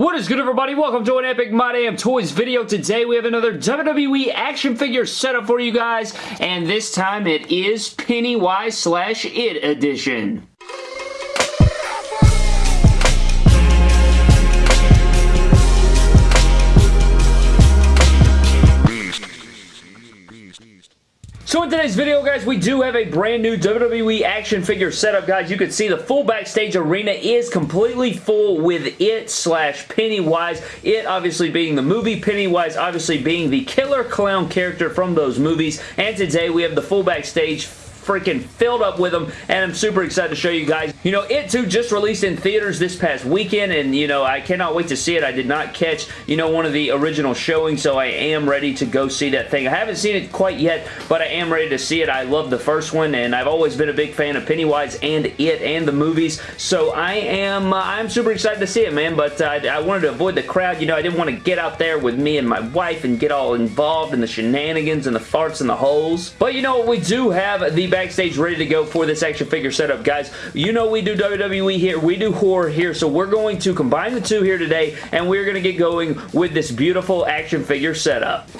What is good everybody? Welcome to an Epic My Damn Toys video. Today we have another WWE action figure setup for you guys and this time it is Pennywise slash It edition. So in today's video, guys, we do have a brand new WWE action figure setup, guys. You can see the full backstage arena is completely full with it slash Pennywise. It obviously being the movie, Pennywise obviously being the killer clown character from those movies. And today we have the full backstage freaking filled up with them, and I'm super excited to show you guys. You know, It Too just released in theaters this past weekend, and, you know, I cannot wait to see it. I did not catch, you know, one of the original showings, so I am ready to go see that thing. I haven't seen it quite yet, but I am ready to see it. I love the first one, and I've always been a big fan of Pennywise and It and the movies, so I am uh, I'm super excited to see it, man, but uh, I wanted to avoid the crowd. You know, I didn't want to get out there with me and my wife and get all involved in the shenanigans and the farts and the holes. But, you know, what? we do have the backstage ready to go for this action figure setup, guys. You know we do WWE here. We do horror here, so we're going to combine the two here today, and we're going to get going with this beautiful action figure setup.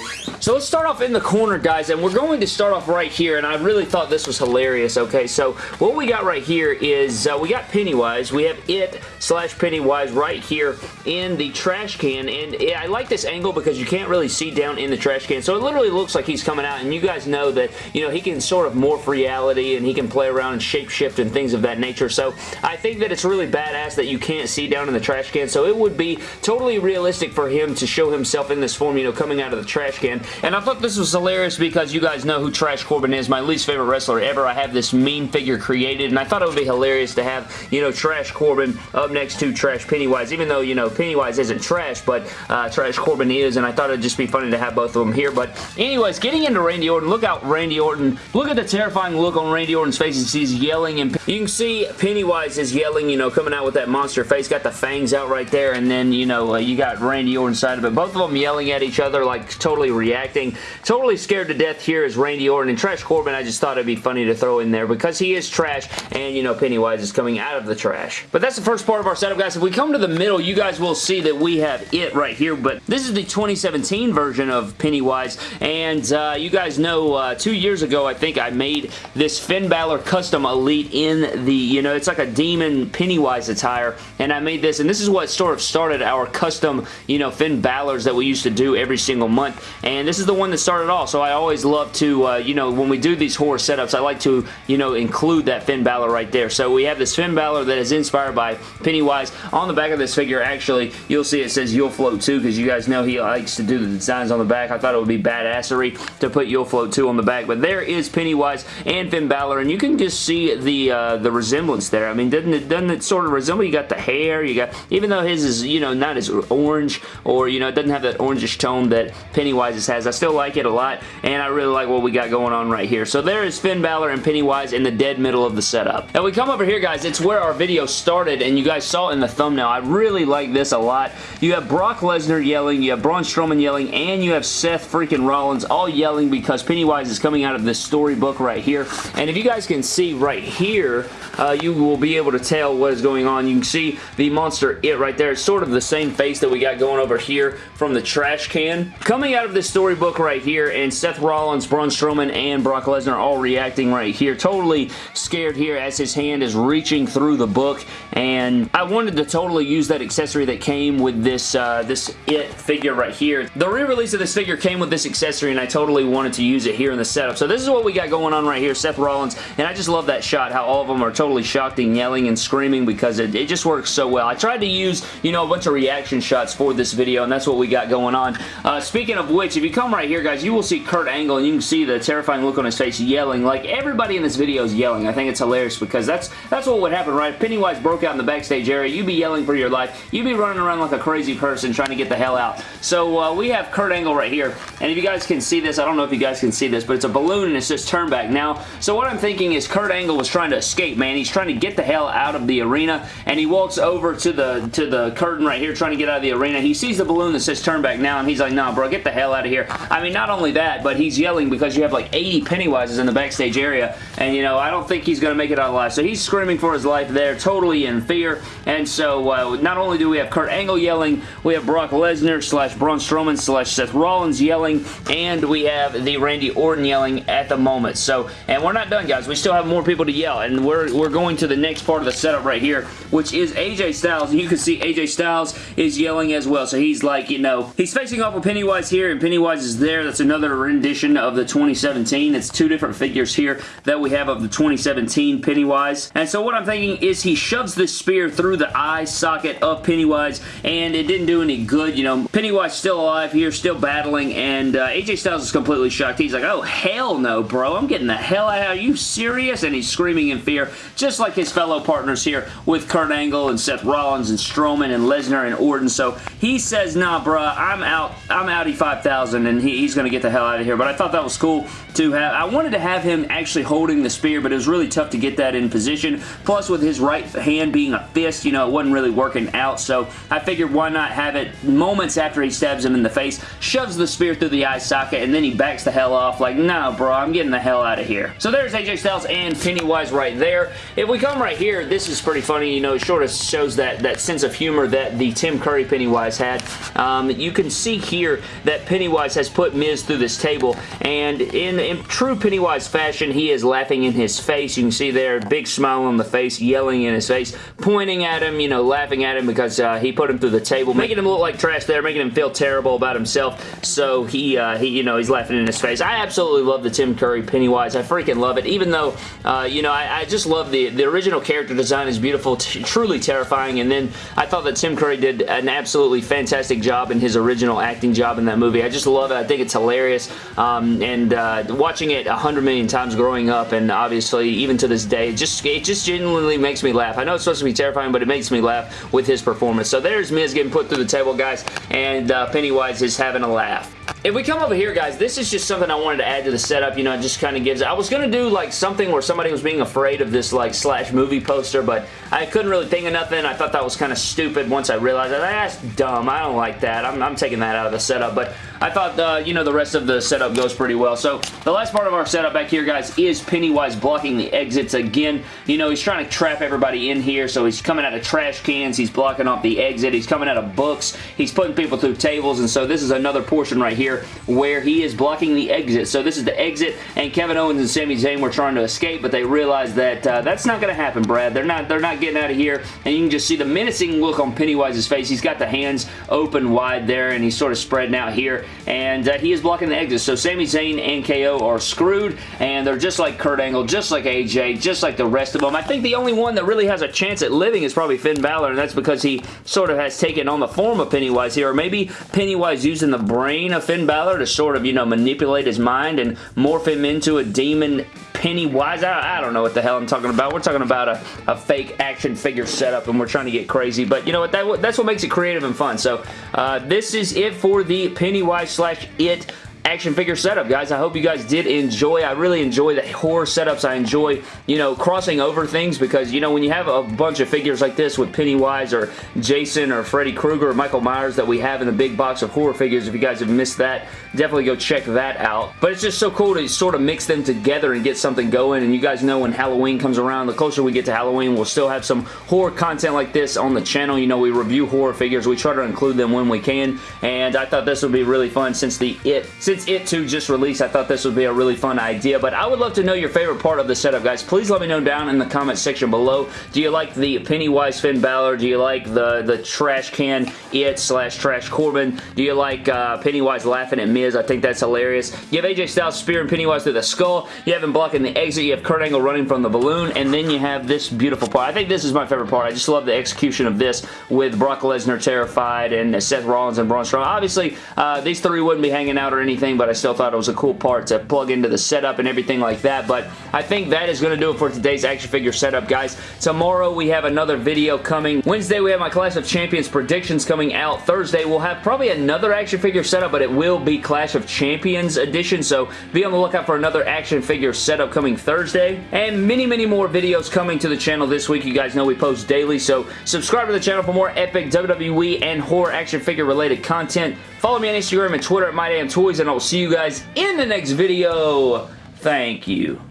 So let's start off in the corner, guys, and we're going to start off right here, and I really thought this was hilarious, okay? So what we got right here is uh, we got Pennywise. We have it slash Pennywise right here in the trash can, and I like this angle because you can't really see down in the trash can, so it literally looks like he's coming out, and you guys know that, you know, he can sort of morph reality and he can play around and shapeshift and things of that nature. So I think that it's really badass that you can't see down in the trash can. So it would be totally realistic for him to show himself in this form, you know, coming out of the trash can. And I thought this was hilarious because you guys know who Trash Corbin is, my least favorite wrestler ever. I have this mean figure created and I thought it would be hilarious to have, you know, Trash Corbin up next to Trash Pennywise, even though, you know, Pennywise isn't trash, but uh, Trash Corbin is, and I thought it'd just be funny to have both of them here. But anyways, getting into Randy Orton, look out Randy Orton. Look at the terrifying look on Randy Orton's face as he's yelling. And you can see Pennywise is yelling, you know, coming out with that monster face. Got the fangs out right there. And then, you know, uh, you got Randy Orton side of it. Both of them yelling at each other, like totally reacting. Totally scared to death here is Randy Orton. And Trash Corbin, I just thought it'd be funny to throw in there because he is trash. And, you know, Pennywise is coming out of the trash. But that's the first part of our setup, guys. If we come to the middle, you guys will see that we have it right here. But this is the 2017 version of Pennywise. And uh, you guys know uh, two years ago, I think I made this Finn Balor custom Elite in the, you know, it's like a demon Pennywise attire, and I made this, and this is what sort of started our custom, you know, Finn Balor's that we used to do every single month, and this is the one that started all, so I always love to, uh, you know, when we do these horror setups, I like to, you know, include that Finn Balor right there. So we have this Finn Balor that is inspired by Pennywise. On the back of this figure, actually, you'll see it says You'll Float 2, because you guys know he likes to do the designs on the back. I thought it would be badassery to put You'll Float 2 on the back, but there is Pennywise and Finn Balor, and you can just see the uh, the resemblance there. I mean, doesn't it doesn't it sort of resemble? You got the hair, you got even though his is you know not as orange or you know it doesn't have that orangish tone that Pennywise's has. I still like it a lot, and I really like what we got going on right here. So there is Finn Balor and Pennywise in the dead middle of the setup. Now we come over here, guys. It's where our video started, and you guys saw in the thumbnail. I really like this a lot. You have Brock Lesnar yelling, you have Braun Strowman yelling, and you have Seth freaking Rollins all yelling because Pennywise is coming out of this storybook right here. And if you guys can see right here, uh, you will be able to tell what is going on. You can see the monster it right there. It's sort of the same face that we got going over here from the trash can. Coming out of this storybook right here, and Seth Rollins, Braun Strowman, and Brock Lesnar all reacting right here. Totally scared here as his hand is reaching through the book, and I wanted to totally use that accessory that came with this, uh, this It figure right here. The re-release of this figure came with this accessory, and I totally wanted to use it here in the setup. So this is what we got going on right here, Seth Rollins, and I just love that shot, how all of them are totally shocked and yelling and screaming because it, it just works so well. I tried to use, you know, a bunch of reaction shots for this video, and that's what we got going on. Uh, speaking of which, if you come right here, guys, you will see Kurt Angle, and you can see the terrifying look on his face yelling. Like, everybody in this video is yelling. I think it's hilarious because that's that's what would happen, right? If Pennywise broke out in the backstage area, you'd be yelling for your life. You'd be running around like a crazy person trying to get the hell out. So, uh, we have Kurt Angle right here, and if you guys can see this, I don't know if you guys can see this, but it's a balloon, and it says turn back. Now, so what I'm thinking is Kurt Angle was trying to escape, man. He's trying to get the hell out of the arena, and he walks over to the to the curtain right here trying to get out of the arena. He sees the balloon that says turn back now, and he's like, nah, bro, get the hell out of here. I mean, not only that, but he's yelling because you have like 80 Pennywises in the backstage area, and you know, I don't think he's going to make it out alive. So he's screaming for his life there, totally in fear, and so uh, not only do we have Kurt Angle yelling, we have Brock Lesnar slash Braun Strowman slash Seth Rollins yelling, and we have the Randy Orton yelling at the moment. So, and we're not done, guys. We still have more people to yell, and we're, we're going to the next part of the setup right here, which is AJ Styles. And You can see AJ Styles is yelling as well. So he's like, you know, he's facing off with Pennywise here, and Pennywise is there. That's another rendition of the 2017. It's two different figures here that we have of the 2017 Pennywise. And so what I'm thinking is he shoves this spear through the eye socket of Pennywise, and it didn't do any good. You know, Pennywise still alive here, still battling, and uh, AJ Styles is completely shocked. He's like, oh, hell no, bro. I'm getting the hell out. Are you serious? And he's screaming in fear, just like his fellow partners here with Kurt Angle and Seth Rollins and Strowman and Lesnar and Orton. So he says, nah, bruh, I'm out. I'm outie 5000 and he, he's going to get the hell out of here. But I thought that was cool to have. I wanted to have him actually holding the spear, but it was really tough to get that in position. Plus, with his right hand being a fist, you know, it wasn't really working out. So I figured why not have it moments after he stabs him in the face, shoves the spear through the eye socket, and then he backs the hell off like, nah, bro, I'm getting the hell out of here. So there's AJ Styles and Pennywise right there. If we come right here, this is pretty funny. You know, it sort of shows that, that sense of humor that the Tim Curry Pennywise had. Um, you can see here that Pennywise has put Miz through this table, and in, in true Pennywise fashion, he is laughing in his face. You can see there, big smile on the face, yelling in his face, pointing at him, you know, laughing at him because uh, he put him through the table, making him look like trash there, making him feel terrible about himself, so he, uh, he you know, he's laughing in his face. I absolutely love the Tim Curry Pennywise. I freaking love it, even though, uh, you know, I, I, just love the, the original character design is beautiful, truly terrifying, and then I thought that Tim Curry did an absolutely fantastic job in his original acting job in that movie. I just love it. I think it's hilarious, um, and uh, watching it a hundred million times growing up, and obviously even to this day, it just it just genuinely makes me laugh. I know it's supposed to be terrifying, but it makes me laugh with his performance. So there's Miz getting put through the table, guys, and uh, Pennywise is having a laugh. If we come over here, guys, this is just something I wanted to add to the setup. You know, it just kind of gives... I was going to do, like, something where somebody was being afraid of this, like, slash movie poster, but I couldn't really think of nothing. I thought that was kind of stupid once I realized that. That's dumb. I don't like that. I'm, I'm taking that out of the setup, but I thought, uh, you know, the rest of the setup goes pretty well. So, the last part of our setup back here, guys, is Pennywise blocking the exits again. You know, he's trying to trap everybody in here, so he's coming out of trash cans. He's blocking off the exit. He's coming out of books. He's putting people through tables, and so this is another portion right here where he is blocking the exit. So this is the exit, and Kevin Owens and Sami Zayn were trying to escape, but they realized that uh, that's not going to happen, Brad. They're not, they're not getting out of here, and you can just see the menacing look on Pennywise's face. He's got the hands open wide there, and he's sort of spreading out here, and uh, he is blocking the exit. So Sami Zayn and KO are screwed, and they're just like Kurt Angle, just like AJ, just like the rest of them. I think the only one that really has a chance at living is probably Finn Balor, and that's because he sort of has taken on the form of Pennywise here, or maybe Pennywise using the brain of Finn Balor to sort of, you know, manipulate his mind and morph him into a demon Pennywise. I, I don't know what the hell I'm talking about. We're talking about a, a fake action figure setup and we're trying to get crazy. But you know what? That, that's what makes it creative and fun. So uh, this is it for the Pennywise slash It action figure setup, guys. I hope you guys did enjoy. I really enjoy the horror setups. I enjoy, you know, crossing over things because, you know, when you have a bunch of figures like this with Pennywise or Jason or Freddy Krueger or Michael Myers that we have in the big box of horror figures, if you guys have missed that, definitely go check that out. But it's just so cool to sort of mix them together and get something going. And you guys know when Halloween comes around, the closer we get to Halloween, we'll still have some horror content like this on the channel. You know, we review horror figures. We try to include them when we can. And I thought this would be really fun since the It, since It too just released, I thought this would be a really fun idea. But I would love to know your favorite part of the setup, guys. Please let me know down in the comment section below. Do you like the Pennywise Finn Balor? Do you like the, the trash can It slash Trash Corbin? Do you like uh, Pennywise laughing at Miz? I think that's hilarious. You have AJ Styles spearing Pennywise through the skull. You have him blocking the exit. You have Kurt Angle running from the balloon. And then you have this beautiful part. I think this is my favorite part. I just love the execution of this with Brock Lesnar terrified and Seth Rollins and Braun Strowman. Obviously, uh, these three wouldn't be hanging out or anything anything, but I still thought it was a cool part to plug into the setup and everything like that, but I think that is going to do it for today's action figure setup, guys. Tomorrow we have another video coming. Wednesday we have my Clash of Champions predictions coming out. Thursday we'll have probably another action figure setup, but it will be Clash of Champions edition, so be on the lookout for another action figure setup coming Thursday. And many, many more videos coming to the channel this week. You guys know we post daily, so subscribe to the channel for more epic WWE and horror action figure related content. Follow me on Instagram and Twitter at MyDamnToys, and I will see you guys in the next video. Thank you.